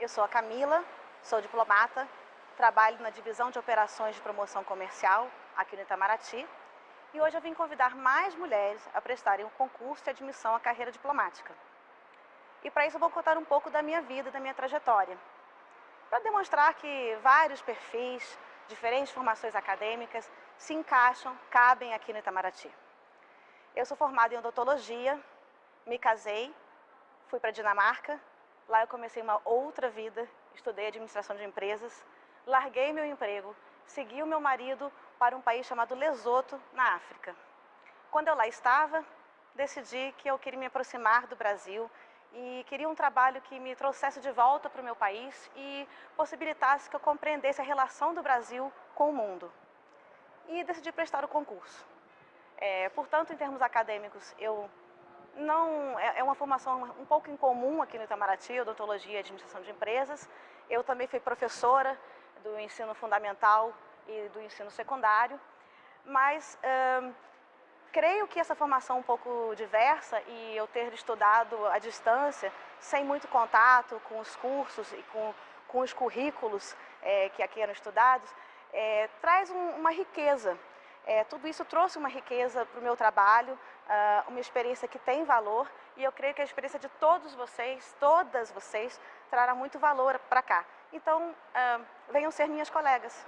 Eu sou a Camila, sou diplomata, trabalho na divisão de operações de promoção comercial aqui no Itamaraty e hoje eu vim convidar mais mulheres a prestarem o um concurso de admissão à carreira diplomática. E para isso eu vou contar um pouco da minha vida, da minha trajetória, para demonstrar que vários perfis, diferentes formações acadêmicas se encaixam, cabem aqui no Itamaraty. Eu sou formada em odontologia, me casei, fui para a Dinamarca, lá eu comecei uma outra vida, estudei administração de empresas, larguei meu emprego, segui o meu marido para um país chamado Lesoto, na África. Quando eu lá estava, decidi que eu queria me aproximar do Brasil e queria um trabalho que me trouxesse de volta para o meu país e possibilitasse que eu compreendesse a relação do Brasil com o mundo. E decidi prestar o concurso. É, portanto, em termos acadêmicos, eu não é, é uma formação um pouco incomum aqui no Itamaraty, odontologia e administração de empresas. Eu também fui professora do ensino fundamental e do ensino secundário, mas hum, creio que essa formação um pouco diversa e eu ter estudado à distância, sem muito contato com os cursos e com, com os currículos é, que aqui eram estudados, é, traz um, uma riqueza é, tudo isso trouxe uma riqueza para o meu trabalho, uh, uma experiência que tem valor e eu creio que a experiência de todos vocês, todas vocês, trará muito valor para cá. Então, uh, venham ser minhas colegas.